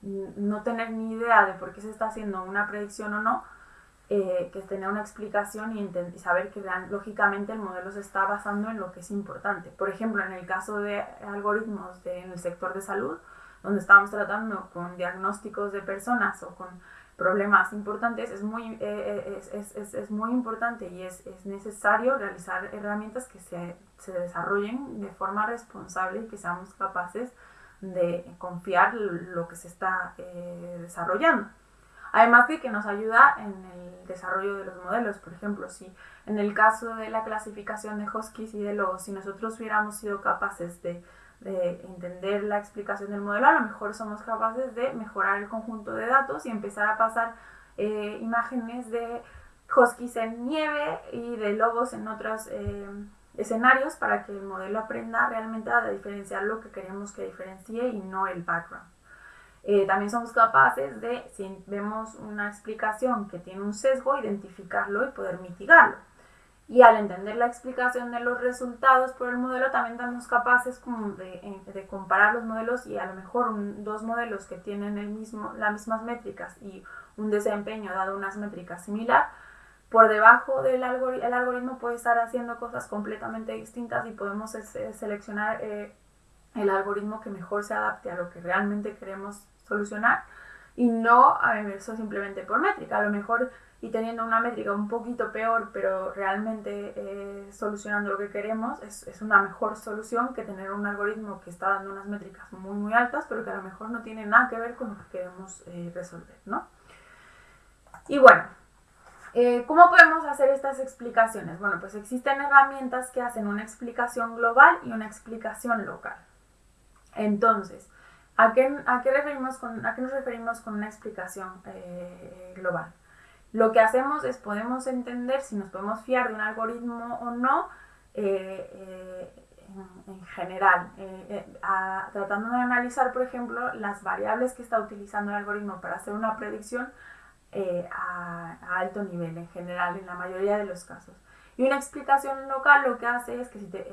no tener ni idea de por qué se está haciendo una predicción o no, eh, que tener una explicación y, y saber que lógicamente el modelo se está basando en lo que es importante. Por ejemplo, en el caso de algoritmos en el sector de salud, donde estamos tratando con diagnósticos de personas o con problemas importantes, es muy, eh, es, es, es, es, muy importante y es, necesario realizar herramientas que se, se, desarrollen de forma responsable y que seamos capaces de confiar lo que se está eh, desarrollando. Además de que nos ayuda en el desarrollo de los modelos, por ejemplo, si en el caso de la clasificación de Huskies y de lobos, si nosotros hubiéramos sido capaces de de entender la explicación del modelo, a lo mejor somos capaces de mejorar el conjunto de datos y empezar a pasar eh, imágenes de huskies en nieve y de lobos en otros eh, escenarios para que el modelo aprenda realmente a diferenciar lo que queremos que diferencie y no el background. Eh, también somos capaces de, si vemos una explicación que tiene un sesgo, identificarlo y poder mitigarlo. Y al entender la explicación de los resultados por el modelo, también somos capaces como de, eh, de, comparar los modelos y a lo mejor un, dos modelos que tienen el mismo, las mismas métricas y un desempeño dado unas métricas similar, por debajo del algoritmo, el algoritmo puede estar haciendo cosas completamente distintas y podemos seleccionar eh, el algoritmo que mejor se adapte a lo que realmente queremos solucionar y no a eso simplemente por métrica. A lo mejor y teniendo una métrica un poquito peor, pero realmente eh, solucionando lo que queremos, es, es, una mejor solución que tener un algoritmo que está dando unas métricas muy, muy altas, pero que a lo mejor no tiene nada que ver con lo que queremos eh, resolver, ¿no? Y bueno, eh, ¿cómo podemos hacer estas explicaciones? Bueno, pues existen herramientas que hacen una explicación global y una explicación local. Entonces, ¿a qué, a qué, referimos con, a qué nos referimos con una explicación global? Lo que hacemos es podemos entender si nos podemos fiar de un algoritmo o no eh, eh, en, general, eh, tratando de analizar, por ejemplo, las variables que está utilizando el algoritmo para hacer una predicción a, alto nivel, en general, en la mayoría de los casos. Y una explicación local lo que hace es que si te,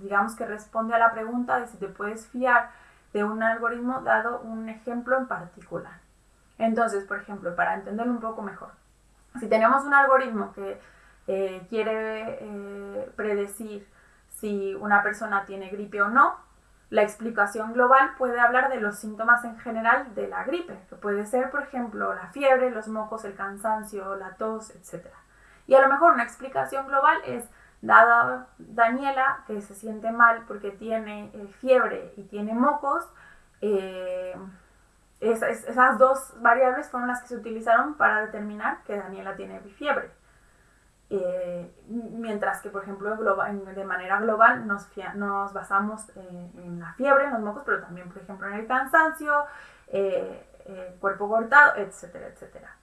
digamos que responde a la pregunta de si te puedes fiar de un algoritmo dado un ejemplo en particular. Entonces, por ejemplo, para entenderlo un poco mejor, si tenemos un algoritmo que eh, quiere eh, predecir si una persona tiene gripe o no, la explicación global puede hablar de los síntomas en general de la gripe, que puede ser, por ejemplo, la fiebre, los mocos, el cansancio, la tos, etc. Y a lo mejor una explicación global es, dada Daniela, que se siente mal porque tiene eh, fiebre y tiene mocos, esas dos variables fueron las que se utilizaron para determinar que Daniela tiene fiebre. Eh, mientras que, por ejemplo, de manera global nos, nos basamos en la fiebre, en los mocos, pero también, por ejemplo, en el cansancio, eh, el cuerpo cortado, etcétera, etcétera.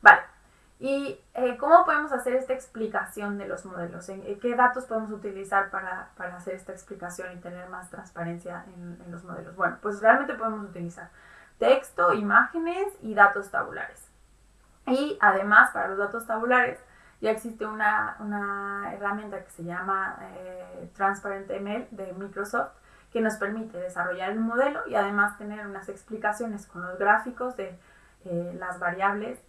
Vale. ¿Y eh, cómo podemos hacer esta explicación de los modelos? ¿En, ¿Qué datos podemos utilizar para, para, hacer esta explicación y tener más transparencia en, en, los modelos? Bueno, pues realmente podemos utilizar texto, imágenes y datos tabulares. Y además, para los datos tabulares, ya existe una, una herramienta que se llama eh, Transparent ML de Microsoft que nos permite desarrollar el modelo y además tener unas explicaciones con los gráficos de eh, las variables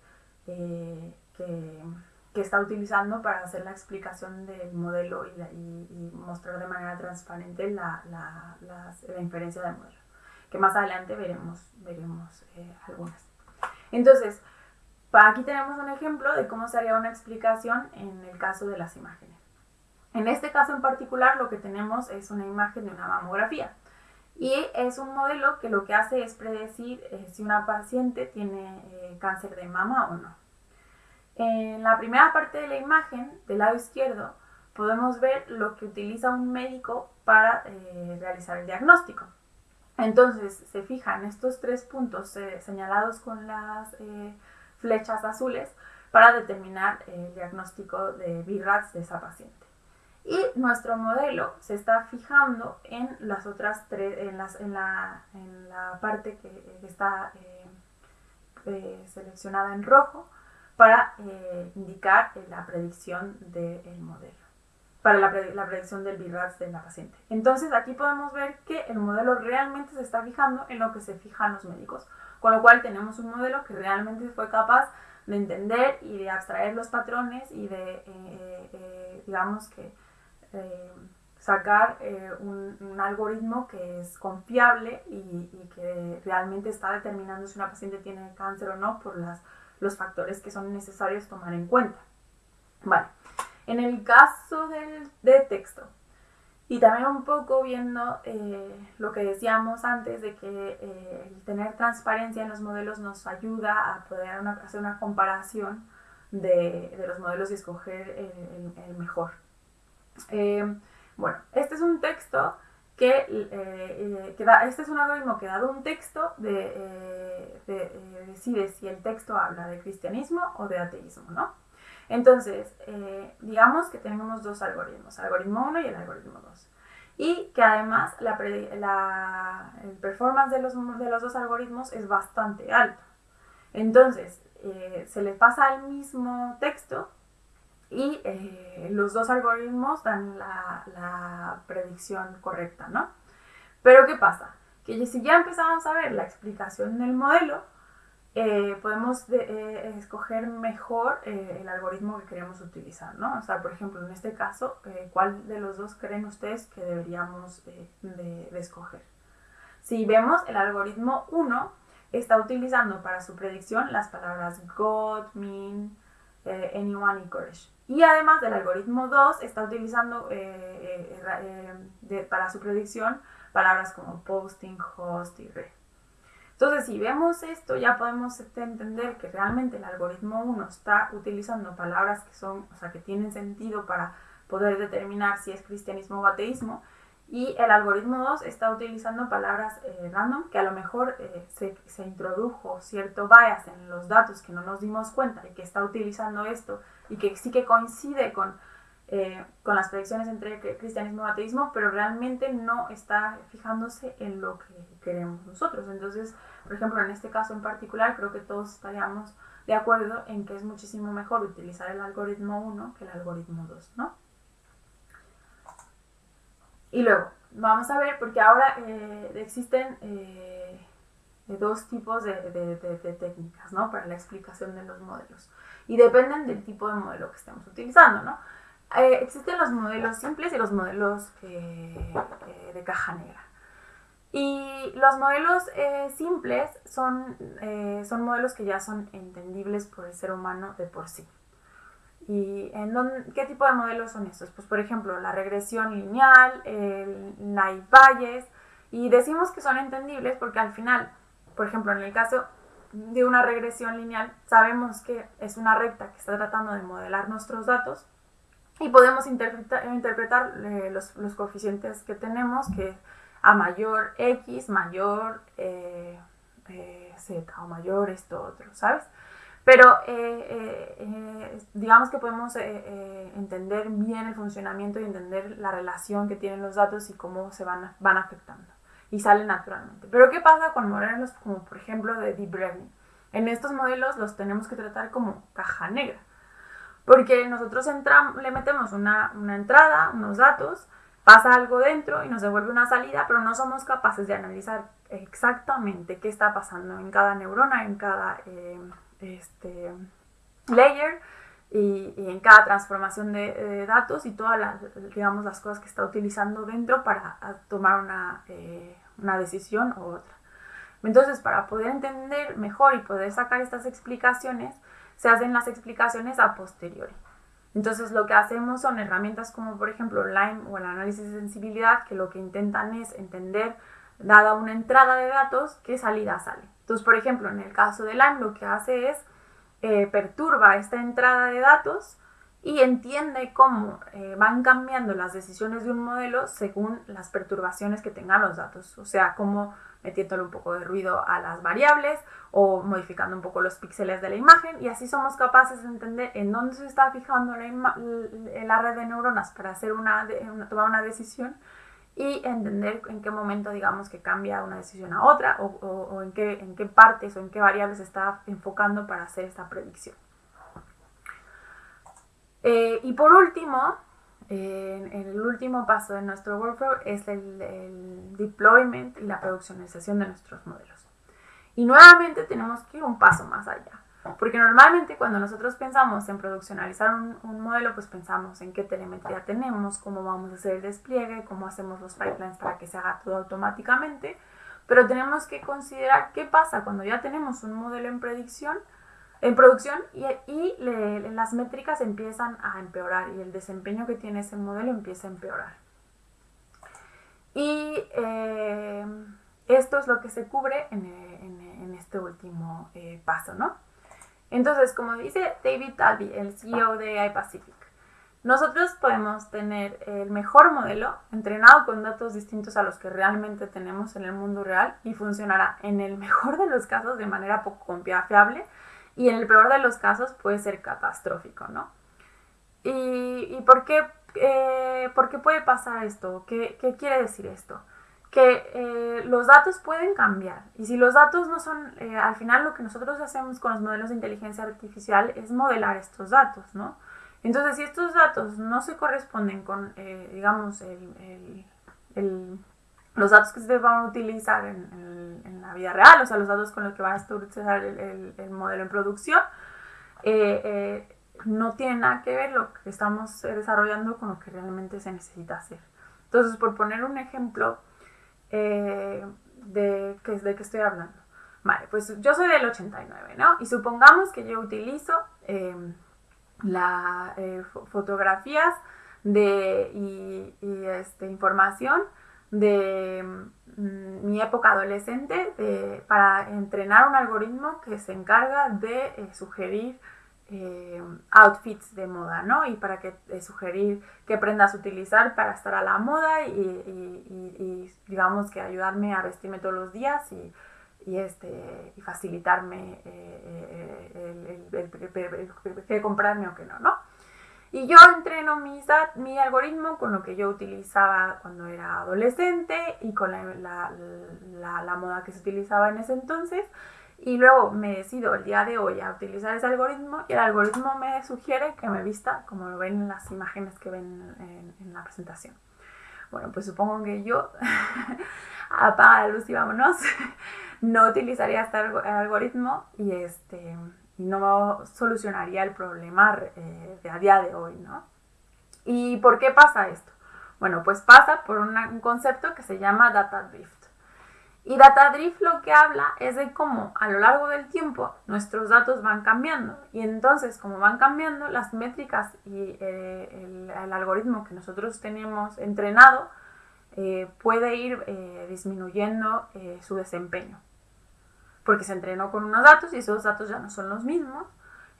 que, está utilizando para hacer la explicación del modelo y, y, mostrar de manera transparente la, la, la, inferencia del modelo, que más adelante veremos, veremos eh, algunas. Entonces, aquí tenemos un ejemplo de cómo se haría una explicación en el caso de las imágenes. En este caso en particular lo que tenemos es una imagen de una mamografía. Y es un modelo que lo que hace es predecir eh, si una paciente tiene eh, cáncer de mama o no. En la primera parte de la imagen, del lado izquierdo, podemos ver lo que utiliza un médico para eh, realizar el diagnóstico. Entonces, se fijan estos tres puntos eh, señalados con las eh, flechas azules para determinar el diagnóstico de BIRATS de esa paciente. Y nuestro modelo se está fijando en las otras tres, en, la, parte que está seleccionada en rojo, para eh, indicar eh, la predicción del modelo, para la, predicción del BIRATS de la paciente. Entonces aquí podemos ver que el modelo realmente se está fijando en lo que se fijan los médicos, con lo cual tenemos un modelo que realmente fue capaz de entender y de abstraer los patrones y de, eh, digamos que, sacar un, algoritmo que es confiable y, y, que realmente está determinando si una paciente tiene cáncer o no por las los factores que son necesarios tomar en cuenta. Vale, en el caso del, de texto, y también un poco viendo eh, lo que decíamos antes de que eh, el tener transparencia en los modelos nos ayuda a poder hacer una comparación de, de, los modelos y escoger el, mejor. Eh, bueno, este es un texto que, eh, eh, que da, este es un algoritmo que dado un texto de, eh, decide si el texto habla de cristianismo o de ateísmo, ¿no? Entonces, digamos que tenemos dos algoritmos, el algoritmo 1 y el algoritmo 2. Y que además la, el performance de los, de los dos algoritmos es bastante alto. Entonces, se le pasa el mismo texto y eh, los dos algoritmos dan la, predicción correcta, ¿no? Pero ¿qué pasa? Que si ya empezamos a ver la explicación del modelo, eh, podemos eh, escoger mejor el algoritmo que queremos utilizar, ¿no? O sea, por ejemplo, en este caso, ¿cuál de los dos creen ustedes que deberíamos de, de escoger? Si vemos el algoritmo 1, está utilizando para su predicción las palabras God, mean, eh, anyone y courage. Y además del algoritmo 2 está utilizando eh, eh, para su predicción palabras como posting, host y red. Entonces, si vemos esto, ya podemos entender que realmente el algoritmo 1 está utilizando palabras que son, o sea, que tienen sentido para poder determinar si es cristianismo o ateísmo, y el algoritmo 2 está utilizando palabras eh, random que a lo mejor eh, se, se, introdujo cierto bias en los datos que no nos dimos cuenta y que está utilizando esto y que sí que coincide con, eh, con las predicciones entre cristianismo y ateísmo, pero realmente no está fijándose en lo que queremos nosotros. Entonces, por ejemplo, en este caso en particular, creo que todos estaríamos de acuerdo en que es muchísimo mejor utilizar el algoritmo 1 que el algoritmo 2, ¿no? Y luego, vamos a ver, porque ahora eh, existen eh, dos tipos de, técnicas, ¿no? Para la explicación de los modelos. Y dependen del tipo de modelo que estemos utilizando, ¿no? Eh, existen los modelos simples y los modelos de caja negra. Y los modelos simples son, son modelos que ya son entendibles por el ser humano de por sí. ¿Y en qué tipo de modelos son estos? Pues por ejemplo, la regresión lineal, el naive Bayes, y decimos que son entendibles porque al final, por ejemplo, en el caso de una regresión lineal, sabemos que es una recta que está tratando de modelar nuestros datos y podemos interpretar, interpretar eh, los, los, coeficientes que tenemos, que a mayor X, mayor eh, eh, Z o mayor esto otro, ¿sabes? Pero eh, eh, eh, digamos que podemos entender bien el funcionamiento y entender la relación que tienen los datos y cómo se van, van afectando. Y sale naturalmente. Pero ¿qué pasa con modelos como por ejemplo de Deep Learning? En estos modelos los tenemos que tratar como caja negra. Porque nosotros le metemos una, una entrada, unos datos, pasa algo dentro y nos devuelve una salida, pero no somos capaces de analizar exactamente qué está pasando en cada neurona, en cada este, layer y, en cada transformación de, datos y todas las, digamos, las cosas que está utilizando dentro para tomar una, eh, una decisión u otra. Entonces, para poder entender mejor y poder sacar estas explicaciones, se hacen las explicaciones a posteriori. Entonces, lo que hacemos son herramientas como, por ejemplo, Lime o el análisis de sensibilidad, que lo que intentan es entender, dada una entrada de datos, qué salida sale. Entonces, por ejemplo, en el caso del Lime lo que hace es eh, perturba esta entrada de datos y entiende cómo eh, van cambiando las decisiones de un modelo según las perturbaciones que tengan los datos. O sea, como metiéndole un poco de ruido a las variables o modificando un poco los píxeles de la imagen y así somos capaces de entender en dónde se está fijando la, red de neuronas para hacer una, tomar una decisión y entender en qué momento, digamos, que cambia una decisión a otra o, en, qué, en qué partes o en qué variables está enfocando para hacer esta predicción. Eh, y por último, el último paso de nuestro workflow es el, el, deployment y la produccionalización de nuestros modelos. Y nuevamente tenemos que ir un paso más allá. Porque normalmente cuando nosotros pensamos en produccionalizar un, modelo, pues pensamos en qué telemetría tenemos, cómo vamos a hacer el despliegue, cómo hacemos los pipelines para que se haga todo automáticamente. Pero tenemos que considerar qué pasa cuando ya tenemos un modelo en predicción, en producción y, y las métricas empiezan a empeorar y el desempeño que tiene ese modelo empieza a empeorar. Y eh, esto es lo que se cubre en, en, este último eh, paso, ¿no? Entonces, como dice David Talby, el CEO de iPacific, nosotros podemos tener el mejor modelo entrenado con datos distintos a los que realmente tenemos en el mundo real y funcionará en el mejor de los casos de manera poco confiable y en el peor de los casos puede ser catastrófico, ¿no? ¿Y, por, qué, eh, por, qué, puede pasar esto? ¿Qué, qué quiere decir esto? Que eh, los datos pueden cambiar. Y si los datos no son, eh, al final lo que nosotros hacemos con los modelos de inteligencia artificial es modelar estos datos, ¿no? Entonces, si estos datos no se corresponden con, eh, digamos, el, el, los datos que se van a utilizar en, en, la vida real, o sea, los datos con los que va a utilizar el, modelo en producción, no tiene nada que ver lo que estamos desarrollando con lo que realmente se necesita hacer. Entonces, por poner un ejemplo, eh, de, ¿de qué estoy hablando? Vale, pues yo soy del 89, ¿no? Y supongamos que yo utilizo em, las eh, fotografías de, y, este, información de mm, mi época adolescente para entrenar un algoritmo que se encarga de eh, sugerir eh, outfits de moda, ¿no? Y para que sugerir qué prendas utilizar para estar a la moda y, digamos que ayudarme a vestirme todos los días y, este, y facilitarme qué comprarme o qué no, ¿no? Y yo entreno mi, mi algoritmo con lo que yo utilizaba cuando era adolescente y con la, la, moda que se utilizaba en ese entonces. Y luego me decido el día de hoy a utilizar ese algoritmo y el algoritmo me sugiere que me vista como lo ven en las imágenes que ven en, la presentación. Bueno, pues supongo que yo, apaga la luz y vámonos, no utilizaría este algoritmo y este no solucionaría el problema eh, de a día de hoy, ¿no? ¿Y por qué pasa esto? Bueno, pues pasa por un concepto que se llama data drift. Y data drift lo que habla es de cómo a lo largo del tiempo nuestros datos van cambiando. Y entonces, como van cambiando, las métricas y eh, el, algoritmo que nosotros tenemos entrenado eh, puede ir disminuyendo su desempeño porque se entrenó con unos datos y esos datos ya no son los mismos.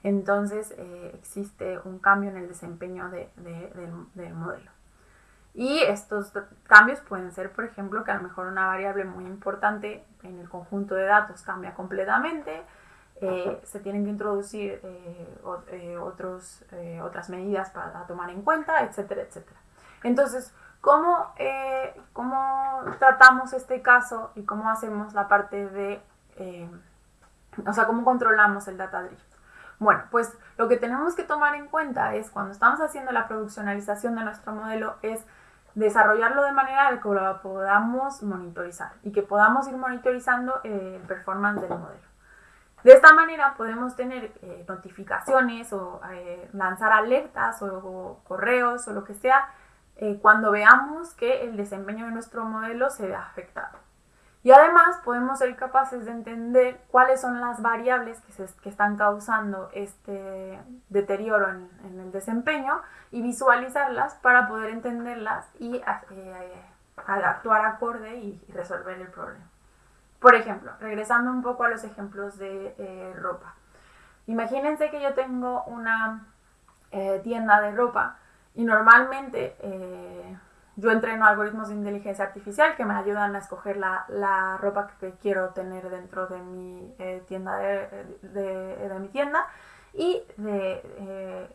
Entonces eh, existe un cambio en el desempeño del, modelo. Y estos cambios pueden ser, por ejemplo, que a lo mejor una variable muy importante en el conjunto de datos cambia completamente, eh, se tienen que introducir eh, otros, otras medidas para tomar en cuenta, etcétera, etcétera. Entonces, ¿cómo, ¿cómo tratamos este caso y cómo hacemos la parte de eh, o sea, cómo controlamos el data drift. Bueno, pues lo que tenemos que tomar en cuenta es cuando estamos haciendo la produccionalización de nuestro modelo es desarrollarlo de manera que lo podamos monitorizar y que podamos ir monitorizando eh, el performance del modelo. De esta manera podemos tener eh, notificaciones o lanzar alertas o, correos o lo que sea cuando veamos que el desempeño de nuestro modelo se ve afectado. Y además podemos ser capaces de entender cuáles son las variables que, se, que están causando este deterioro en, el desempeño y visualizarlas para poder entenderlas y eh, actuar acorde y, resolver el problema. Por ejemplo, regresando un poco a los ejemplos de eh, ropa. Imagínense que yo tengo una eh, tienda de ropa y normalmente yo entreno algoritmos de inteligencia artificial que me ayudan a escoger la, ropa que quiero tener dentro de mi eh, tienda de, mi tienda y eh,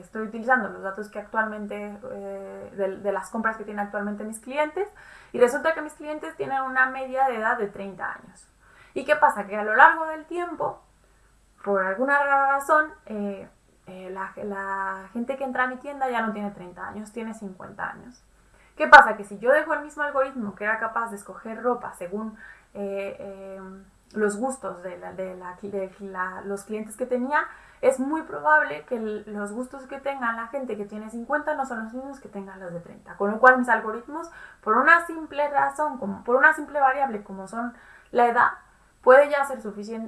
estoy utilizando los datos que actualmente eh, de, las compras que tienen actualmente mis clientes y resulta que mis clientes tienen una media de edad de 30 años. ¿Y qué pasa? Que a lo largo del tiempo, por alguna razón, la, la, gente que entra a mi tienda ya no tiene 30 años, tiene 50 años. ¿Qué pasa? Que si yo dejo el mismo algoritmo que era capaz de escoger ropa según eh, eh, los gustos de, los clientes que tenía, es muy probable que los gustos que tenga la gente que tiene 50 no son los mismos que tengan los de 30. Con lo cual mis algoritmos, por una simple razón, como, por una simple variable como son la edad, puede ya ser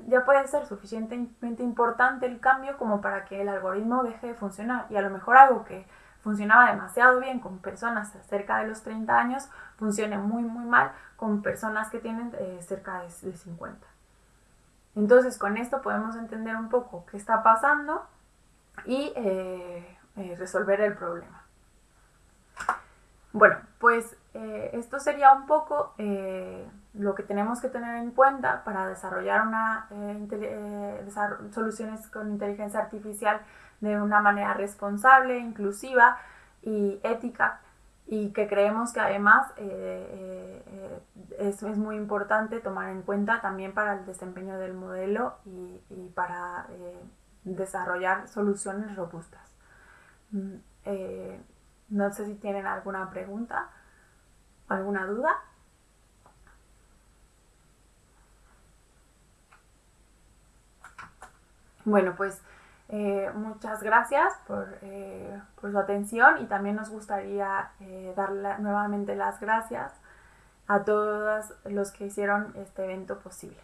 ya puede ser suficientemente importante el cambio como para que el algoritmo deje de funcionar. Y a lo mejor algo que funcionaba demasiado bien con personas cerca de los 30 años, funcione muy, muy mal con personas que tienen eh, cerca de, 50. Entonces, con esto podemos entender un poco qué está pasando y eh, eh, resolver el problema. Bueno, pues esto sería un poco lo que tenemos que tener en cuenta para desarrollar una, soluciones con inteligencia artificial de una manera responsable, inclusiva y ética y que creemos que además eh, eh, es, muy importante tomar en cuenta también para el desempeño del modelo y, para eh, desarrollar soluciones robustas. Mm, no sé si tienen alguna pregunta, alguna duda. Bueno, pues eh, muchas gracias eh, por, su atención y también nos gustaría eh, darle nuevamente las gracias a todos los que hicieron este evento posible.